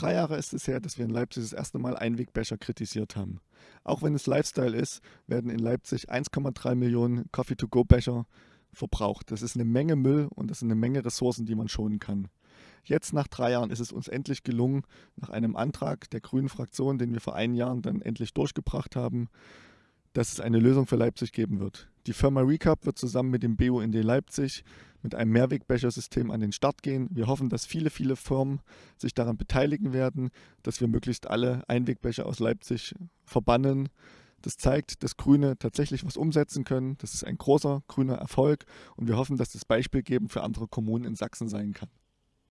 Drei Jahre ist es her, dass wir in Leipzig das erste Mal Einwegbecher kritisiert haben. Auch wenn es Lifestyle ist, werden in Leipzig 1,3 Millionen Coffee-to-go-Becher verbraucht. Das ist eine Menge Müll und das sind eine Menge Ressourcen, die man schonen kann. Jetzt nach drei Jahren ist es uns endlich gelungen, nach einem Antrag der Grünen Fraktion, den wir vor einem Jahr dann endlich durchgebracht haben, dass es eine Lösung für Leipzig geben wird. Die Firma Recap wird zusammen mit dem BUND Leipzig mit einem Mehrwegbechersystem an den Start gehen. Wir hoffen, dass viele, viele Firmen sich daran beteiligen werden, dass wir möglichst alle Einwegbecher aus Leipzig verbannen. Das zeigt, dass Grüne tatsächlich was umsetzen können. Das ist ein großer grüner Erfolg und wir hoffen, dass das Beispiel geben für andere Kommunen in Sachsen sein kann.